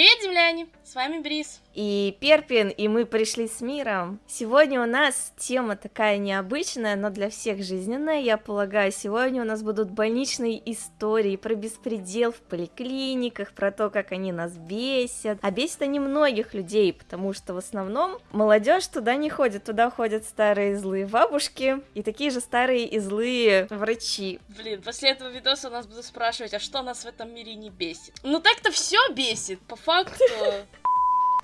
Привет, земляне! С вами Брис. И Перпин, и мы пришли с миром. Сегодня у нас тема такая необычная, но для всех жизненная, я полагаю. Сегодня у нас будут больничные истории про беспредел в поликлиниках, про то, как они нас бесят. А бесят они многих людей, потому что в основном молодежь туда не ходит, туда ходят старые злые бабушки и такие же старые и злые врачи. Блин, после этого видоса нас будут спрашивать, а что нас в этом мире не бесит? Ну так-то все бесит, по факту.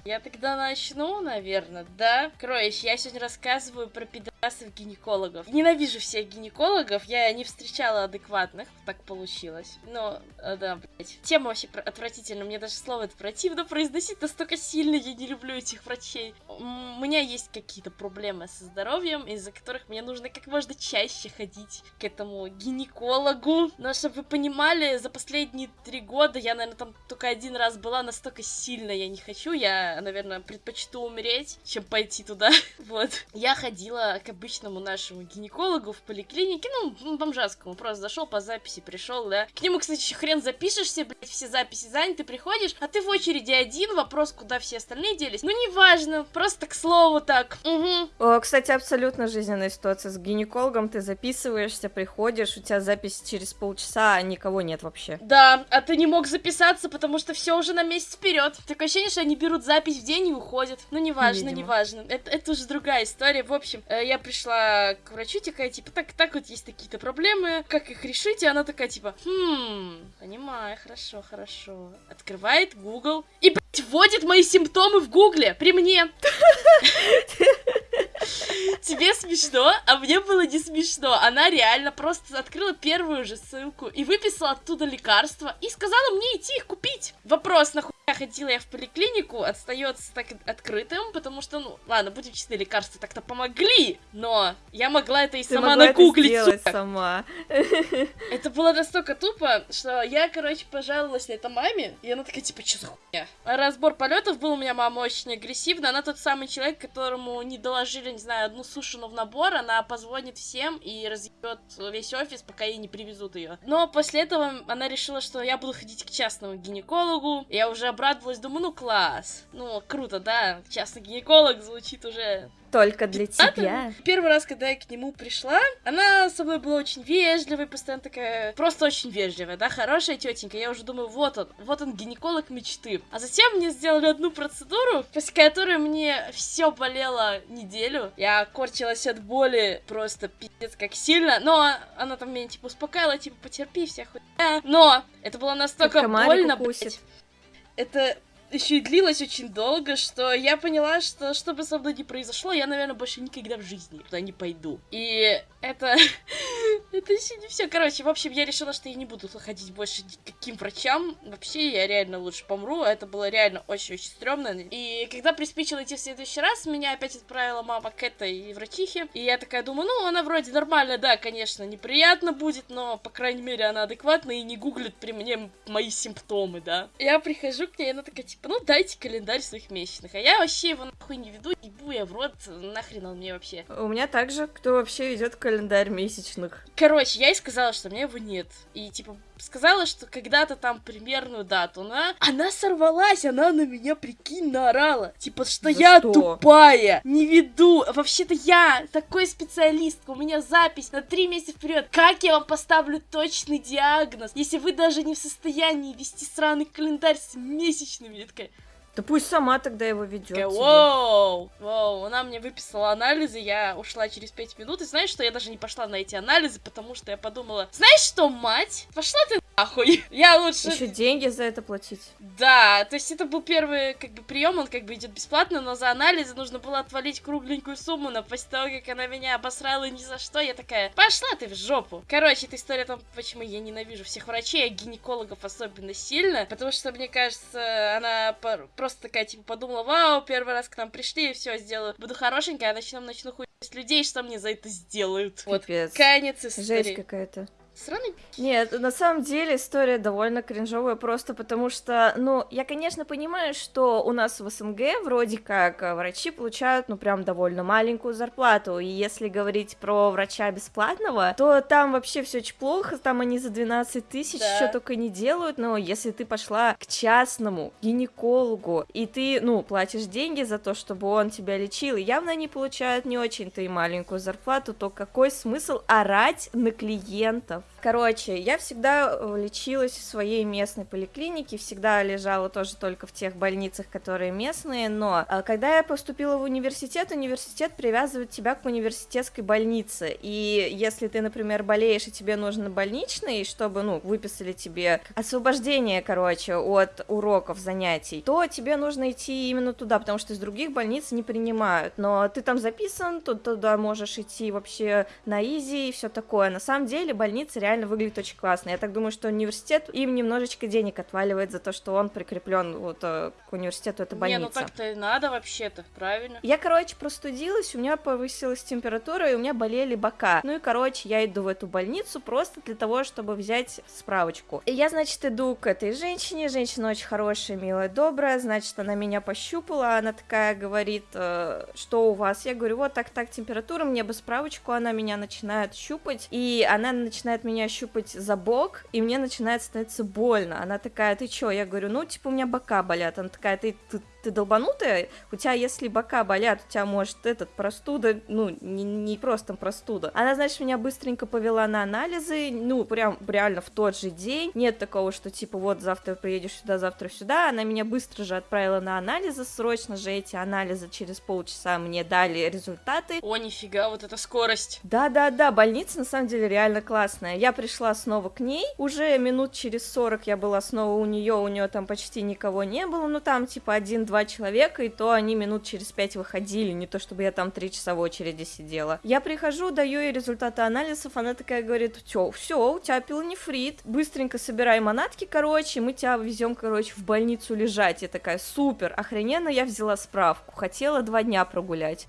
Я тогда начну, наверное, да? Короче, я сегодня рассказываю про пидорасов-гинекологов. Ненавижу всех гинекологов, я не встречала адекватных, так получилось. Но, э, да, блять. Тема вообще отвратительная, мне даже слово это противно произносить настолько сильно, я не люблю этих врачей. У меня есть какие-то проблемы со здоровьем, из-за которых мне нужно как можно чаще ходить к этому гинекологу. Но, чтобы вы понимали, за последние три года я, наверное, там только один раз была, настолько сильно я не хочу, я наверное, предпочту умереть, чем пойти туда. вот. Я ходила к обычному нашему гинекологу в поликлинике, ну, бомжатскому, просто зашел по записи, пришел, да. К нему, кстати, еще хрен запишешься, блядь, все записи заняты, приходишь, а ты в очереди один, вопрос, куда все остальные делись. Ну, неважно, просто к слову так. Угу. О, кстати, абсолютно жизненная ситуация с гинекологом, ты записываешься, приходишь, у тебя запись через полчаса, а никого нет вообще. Да, а ты не мог записаться, потому что все уже на месяц вперед. Такое ощущение, что они берут запись в день и уходит. Ну, неважно, Видимо. неважно. Это, это уже другая история. В общем, э, я пришла к врачу, такая, типа, так, так вот есть такие-то проблемы, как их решить? И она такая, типа, хм, понимаю, хорошо, хорошо. Открывает Google и, блядь, вводит мои симптомы в Гугле при мне. Тебе смешно, а мне было не смешно. Она реально просто открыла первую же ссылку и выписала оттуда лекарства и сказала мне идти их купить. Вопрос, нахуй ходила я в поликлинику, остается так открытым, потому что, ну, ладно, будем честны, лекарства так-то помогли, но я могла это и Ты сама нагуглить. Это сама. Это было настолько тупо, что я, короче, пожаловалась на это маме, и она такая, типа, что за хуйня? Разбор полетов был у меня мама очень агрессивна, она тот самый человек, которому не доложили, не знаю, одну сушину в набор, она позвонит всем и разъебет весь офис, пока ей не привезут ее. Но после этого она решила, что я буду ходить к частному гинекологу, я уже обрадовалась, думаю, ну класс, ну круто, да, частный гинеколог звучит уже только для тебя. Первый раз, когда я к нему пришла, она со мной была очень вежливой, постоянно такая, просто очень вежливая, да, хорошая тетенька. Я уже думаю, вот он, вот он гинеколог мечты. А затем мне сделали одну процедуру, после которой мне все болело неделю. Я корчилась от боли просто пиздец как сильно, но она там меня типа успокаивала, типа потерпи хуйня. Но это было настолько больно, блядь. Это еще и длилось очень долго, что я поняла, что что бы со мной ни произошло, я, наверное, больше никогда в жизни туда не пойду. И это... это еще не все. Короче, в общем, я решила, что я не буду ходить больше к каким врачам. Вообще, я реально лучше помру. Это было реально очень-очень стрёмно. И когда приспичило идти в следующий раз, меня опять отправила мама к этой врачихе. И я такая думаю, ну, она вроде нормальная, да, конечно, неприятно будет, но, по крайней мере, она адекватная и не гуглит при мне мои симптомы, да. Я прихожу к ней, и она такая, типа, ну, дайте календарь своих месячных. А я вообще его нахуй не веду, ебу я в рот, нахрен он мне вообще. У меня также, кто вообще ведет календарь месячных. Короче, я ей сказала, что у меня его нет. И, типа, сказала, что когда-то там примерную дату, она... Она сорвалась, она на меня, прикинь, наорала. Типа, что За я что? тупая, не веду. Вообще-то я такой специалист, у меня запись на три месяца вперед. Как я вам поставлю точный диагноз, если вы даже не в состоянии вести сраный календарь с месячными? Я такая, да пусть сама тогда его ведет. Воу, воу, она мне выписала анализы, я ушла через пять минут, и знаешь, что я даже не пошла на эти анализы, потому что я подумала, знаешь что, мать, пошла ты нахуй, я лучше... Еще деньги за это платить. Да, то есть это был первый, как бы, прием, он как бы идет бесплатно, но за анализы нужно было отвалить кругленькую сумму, но после того, как она меня обосрала ни за что, я такая, пошла ты в жопу. Короче, эта история о том, почему я ненавижу всех врачей, а гинекологов особенно сильно, потому что, мне кажется, она просто просто такая, типа, подумала, вау, первый раз к нам пришли, и все, сделаю. Буду хорошенькая, а начну, начну хуй людей, что мне за это сделают. Вот, конец истории. Жесть какая-то. Сраный... Нет, на самом деле история довольно кринжовая, просто потому что, ну, я, конечно, понимаю, что у нас в СНГ вроде как э, врачи получают, ну, прям довольно маленькую зарплату, и если говорить про врача бесплатного, то там вообще все очень плохо, там они за 12 тысяч Да. что только не делают, но если ты пошла к частному гинекологу, и ты, ну, платишь деньги за то, чтобы он тебя лечил, и явно они получают не очень-то и маленькую зарплату, то какой смысл орать на клиентов? health. Короче, я всегда э, лечилась в своей местной поликлинике, всегда лежала тоже только в тех больницах, которые местные, но э, когда я поступила в университет, университет привязывает тебя к университетской больнице, и если ты, например, болеешь, и тебе нужно больничный, чтобы, ну, выписали тебе освобождение, короче, от уроков, занятий, то тебе нужно идти именно туда, потому что из других больниц не принимают, но ты там записан, то туда можешь идти вообще на изи и все такое. На самом деле больница реально выглядит очень классно. Я так думаю, что университет им немножечко денег отваливает за то, что он прикреплен вот э, к университету, это больница. Не, ну так-то и надо вообще-то, правильно? Я, короче, простудилась, у меня повысилась температура, и у меня болели бока. Ну и, короче, я иду в эту больницу просто для того, чтобы взять справочку. И я, значит, иду к этой женщине, женщина очень хорошая, милая, добрая, значит, она меня пощупала, она такая говорит, э, что у вас? Я говорю, вот так-так температура, мне бы справочку, она меня начинает щупать, и она начинает меня щупать за бок, и мне начинает становиться больно. Она такая, ты чё? Я говорю, ну, типа, у меня бока болят. Она такая, ты, ты, ты долбанутая? У тебя, если бока болят, у тебя, может, этот, простуда, ну, не, не просто простуда. Она, значит, меня быстренько повела на анализы, ну, прям реально в тот же день. Нет такого, что, типа, вот завтра приедешь сюда, завтра сюда. Она меня быстро же отправила на анализы, срочно же эти анализы через полчаса мне дали результаты. О, нифига, вот эта скорость. Да-да-да, больница на самом деле реально классная. Я пришла снова к ней, уже минут через 40 я была снова у нее, у нее там почти никого не было, ну там типа один-два человека, и то они минут через пять выходили, не то чтобы я там три часа в очереди сидела. Я прихожу, даю ей результаты анализов, она такая говорит, все, все, у тебя пилонефрит, быстренько собирай манатки, короче, мы тебя везем, короче, в больницу лежать. Я такая, супер, охрененно, я взяла справку, хотела два дня прогулять.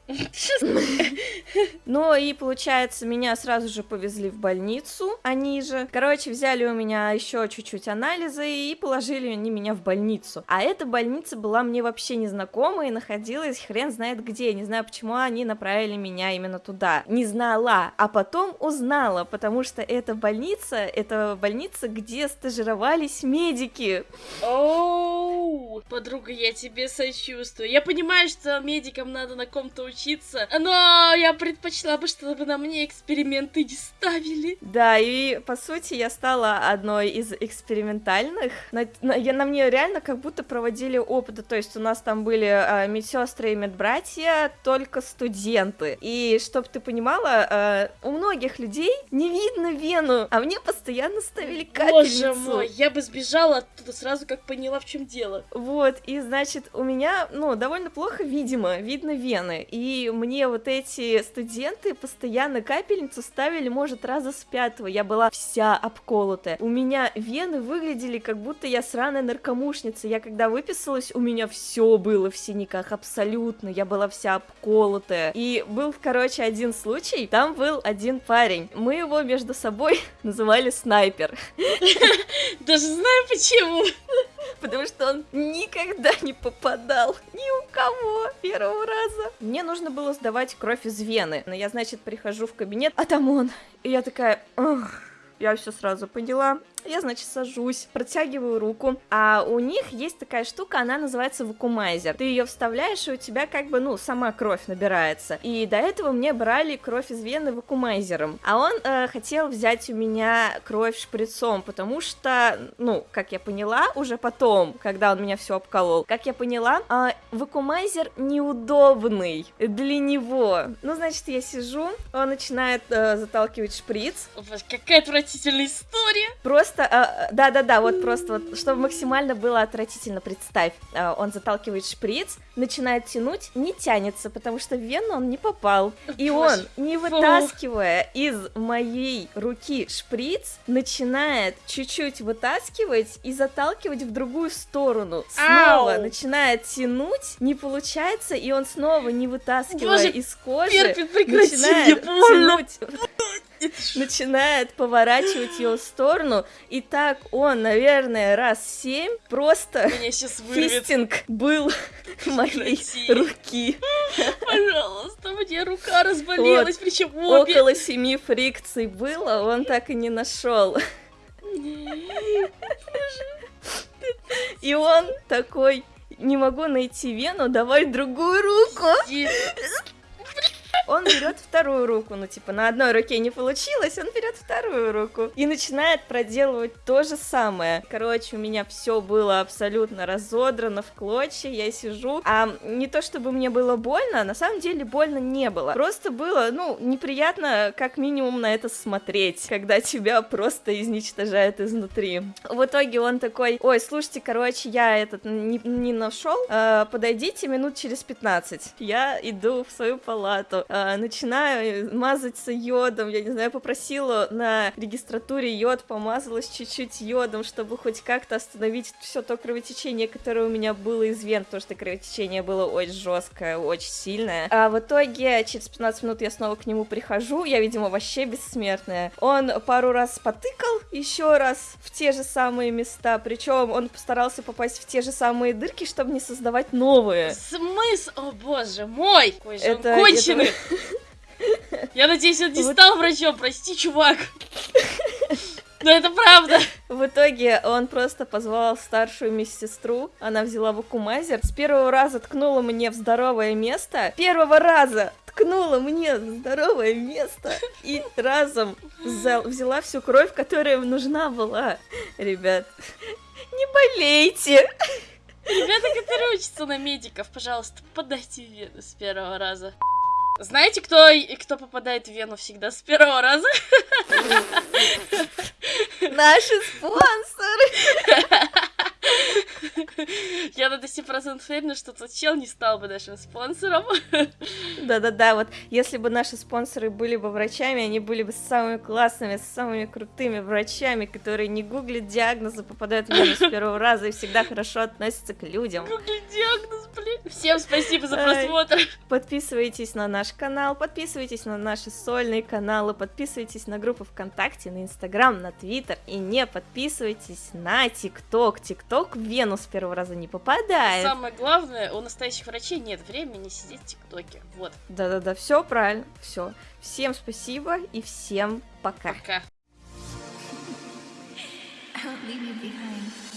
Ну и получается, меня сразу же повезли в больницу, они же. Короче, взяли у меня еще чуть-чуть анализы и положили они меня в больницу. А эта больница была мне вообще незнакома и находилась хрен знает где. Не знаю, почему они направили меня именно туда. Не знала, а потом узнала, потому что эта больница, это больница, где стажировались медики. Оу, подруга, я тебе сочувствую. Я понимаю, что медикам надо на ком-то учиться, но я предпочла бы, чтобы на мне эксперименты не ставили. Да, и по сути я стала одной из экспериментальных. На, на- я, на мне реально как будто проводили опыты. То есть у нас там были а, медсестры и медбратья, только студенты. И чтоб ты понимала, а, у многих людей не видно вену, а мне постоянно ставили капельницу. Боже мой, я бы сбежала оттуда сразу, как поняла, в чем дело. Вот, и значит, у меня, ну, довольно плохо видимо, видно вены. И мне вот эти студенты постоянно капельницу ставили, может, раза с пятого. Я была вся обколотая. У меня вены выглядели, как будто я сраная наркомушница. Я когда выписалась, у меня все было в синяках, абсолютно. Я была вся обколотая. И был, короче, один случай. Там был один парень. Мы его между собой называли снайпер. Даже знаю почему. Потому что он никогда не попадал ни у кого первого раза. Мне нужно было сдавать кровь из вены. Но я, значит, прихожу в кабинет, а там он. И я такая, «Ох, я все сразу поняла. Я, значит, сажусь, протягиваю руку, а у них есть такая штука, она называется вакумайзер. Ты ее вставляешь, и у тебя как бы, ну, сама кровь набирается. И до этого мне брали кровь из вены вакумайзером. А он э, хотел взять у меня кровь шприцом, потому что, ну, как я поняла, уже потом, когда он меня все обколол, как я поняла, э, вакумайзер неудобный для него. Ну, значит, я сижу, он начинает э, заталкивать шприц, Какая отвратительная история. Просто, э, да-да-да, вот просто, вот, чтобы максимально было отвратительно, представь, э, он заталкивает шприц, начинает тянуть, не тянется, потому что в вену он не попал. И он, не вытаскивая из моей руки шприц, начинает чуть-чуть вытаскивать и заталкивать в другую сторону. Снова Ау. начинает тянуть, не получается, и он снова, не вытаскивая Боже, из кожи, прекрати, мне начинает тянуть начинает поворачивать ее в сторону, и так он, наверное, раз семь просто фистинг был моей руки. Пожалуйста, мне рука разболелась, причем обе. Около семи фрикций было, он так и не нашел. И он такой, не могу найти вену, давай другую руку. Иди. Он берет вторую руку, ну типа на одной руке не получилось, он берет вторую руку и начинает проделывать то же самое. Короче, у меня все было абсолютно разодрано в клочья, я сижу, а не то чтобы мне было больно, на самом деле больно не было. Просто было, ну, неприятно как минимум на это смотреть, когда тебя просто изничтожают изнутри. В итоге он такой, ой, слушайте, короче, я этот не, не нашел, э, подойдите минут через 15. Я иду в свою палату, э, начинаю мазаться йодом, я не знаю, попросила на регистратуре йод, помазалась чуть-чуть йодом, чтобы хоть как-то остановить все то кровотечение, которое у меня было из вен, потому что кровотечение было очень жесткое, очень сильное. А в итоге через 15 минут я снова к нему прихожу, я, видимо, вообще бессмертная. Он пару раз потыкал еще раз в те же самые места, причем он постарался попасть в те же самые дырки, чтобы не создавать новые. Смысл? О боже мой! Какой же он Это- конченый! Я надеюсь, он не Вот. стал врачом, прости, чувак. Но это правда. В итоге он просто позвал старшую медсестру, она взяла вакумайзер, с первого раза ткнула мне в здоровое место, первого раза ткнула мне в здоровое место и разом взял- взяла всю кровь, которая нужна была. Ребят, не болейте! Ребята, которые учатся на медиков, пожалуйста, подайте вену с первого раза. Знаете, кто, кто попадает в вену всегда с первого раза? Наши спонсоры! Я на 10% уверена, что тот чел не стал бы нашим спонсором. Да-да-да, вот если бы наши спонсоры были бы врачами, они были бы самыми классными, самыми крутыми врачами, которые не гуглят диагнозы, попадают в вену с первого раза и всегда хорошо относятся к людям. Гугли диагноз, блин. Всем спасибо за просмотр. Подписывайтесь на наш канал, подписывайтесь на наши сольные каналы, подписывайтесь на группы ВКонтакте, на Инстаграм, на Твиттер и не подписывайтесь на ТикТок. ТикТок в вену с первого раза не попадает. Самое главное, у настоящих врачей нет времени сидеть в ТикТоке. Вот, Да-да-да, все правильно, все. Всем спасибо и всем пока. пока. I won't leave you behind.